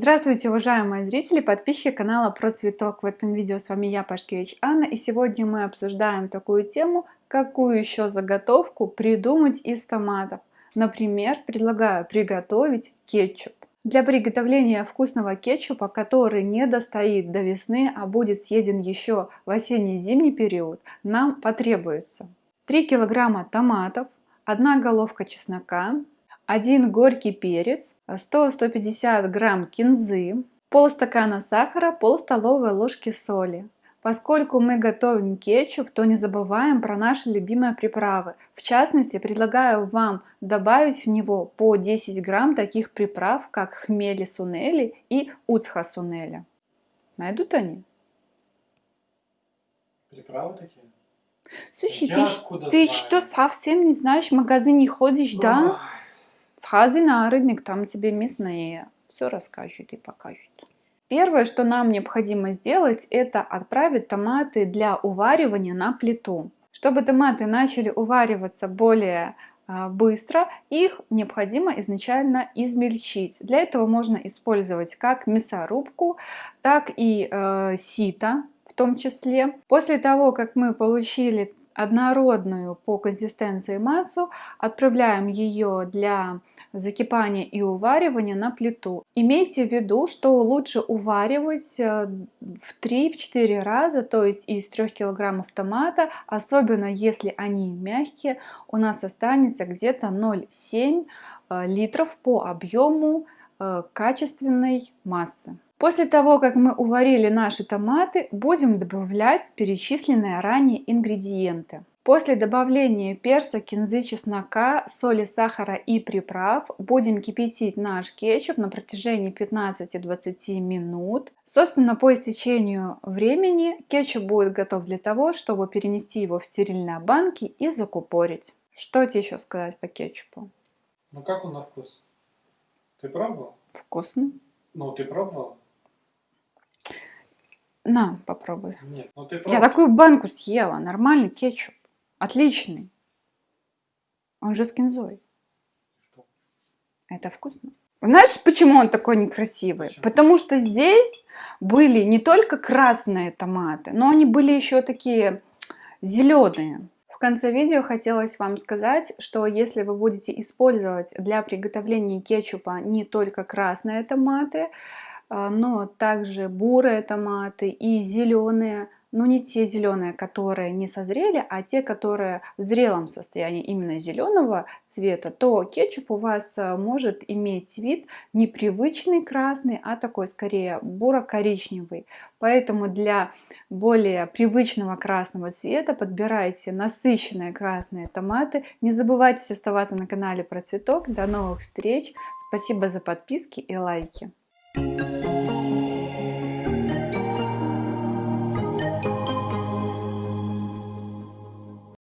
Здравствуйте, уважаемые зрители, подписчики канала Про Цветок. В этом видео с вами я, Пашкевич Анна, и сегодня мы обсуждаем такую тему, какую еще заготовку придумать из томатов. Например, предлагаю приготовить кетчуп. Для приготовления вкусного кетчупа, который не достоит до весны, а будет съеден еще в осенне-зимний период, нам потребуется 3 килограмма томатов, 1 головка чеснока, 1 горький перец, 100-150 грамм кинзы, полстакана сахара, пол столовой ложки соли. Поскольку мы готовим кетчуп, то не забываем про наши любимые приправы. В частности, предлагаю вам добавить в него по 10 грамм таких приправ, как хмели сунели и уцха сунели. Найдут они? Приправы такие? Слушай, ты, ты что, совсем не знаешь, в магазин не ходишь, да? Сходи на рынок, там тебе местные все расскажут и покажут. Первое, что нам необходимо сделать, это отправить томаты для уваривания на плиту. Чтобы томаты начали увариваться более а, быстро, их необходимо изначально измельчить. Для этого можно использовать как мясорубку, так и э, сито в том числе. После того, как мы получили однородную по консистенции массу, отправляем ее для закипания и уваривания на плиту. Имейте в виду, что лучше уваривать э, в 3-4 раза, то есть из 3 килограммов томата, особенно если они мягкие, у нас останется где-то 0,7 э, литров по объему э, качественной массы. После того, как мы уварили наши томаты, будем добавлять перечисленные ранее ингредиенты. После добавления перца, кинзы, чеснока, соли, сахара и приправ будем кипятить наш кетчуп на протяжении 15-20 минут. Собственно, по истечению времени кетчуп будет готов для того, чтобы перенести его в стерильные банки и закупорить. Что тебе еще сказать по кетчупу? Ну как он на вкус? Ты пробовал? Вкусно. Ну, ты пробовал? На, попробуй. Нет, ну ты. Я такую банку съела, нормальный кетчуп. Отличный. Он же с кинзой. Что? Это вкусно. Знаешь, почему он такой некрасивый? Почему? Потому что здесь были не только красные томаты, но они были еще такие зеленые. В конце видео хотелось вам сказать, что если вы будете использовать для приготовления кетчупа не только красные томаты, но также бурые томаты и зеленые, но не те зеленые, которые не созрели, а те, которые в зрелом состоянии именно зеленого цвета, то кетчуп у вас а, может иметь вид непривычный красный, а такой скорее буро-коричневый. Поэтому для более привычного красного цвета подбирайте насыщенные красные томаты. Не забывайте оставаться на канале про цветок. До новых встреч! Спасибо за подписки и лайки!